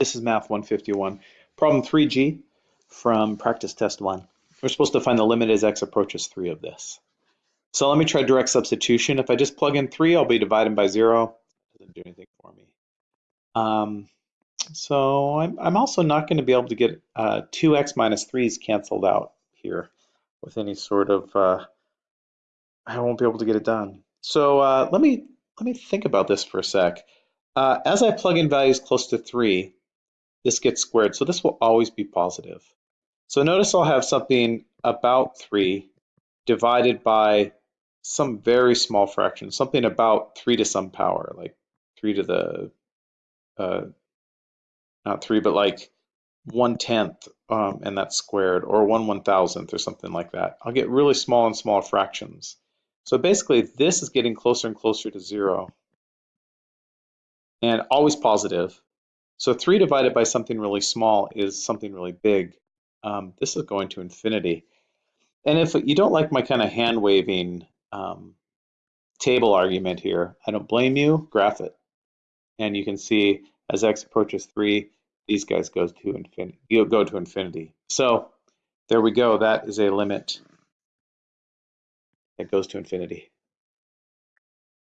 This is Math 151. Problem 3G from practice test 1. We're supposed to find the limit as x approaches 3 of this. So let me try direct substitution. If I just plug in 3, I'll be dividing by 0. Doesn't do anything for me. Um, so I'm, I'm also not going to be able to get uh, 2x minus 3's canceled out here with any sort of, uh, I won't be able to get it done. So uh, let me let me think about this for a sec. Uh, as I plug in values close to 3, this gets squared. So this will always be positive. So notice I'll have something about 3 divided by some very small fraction, something about 3 to some power, like 3 to the, uh, not 3, but like 1 tenth, um, and that's squared, or 1 one thousandth, or something like that. I'll get really small and small fractions. So basically, this is getting closer and closer to 0, and always positive. So 3 divided by something really small is something really big. Um, this is going to infinity. And if you don't like my kind of hand waving um, table argument here, I don't blame you, graph it. And you can see as x approaches 3, these guys go to infinity. You'll go to infinity. So there we go. That is a limit that goes to infinity.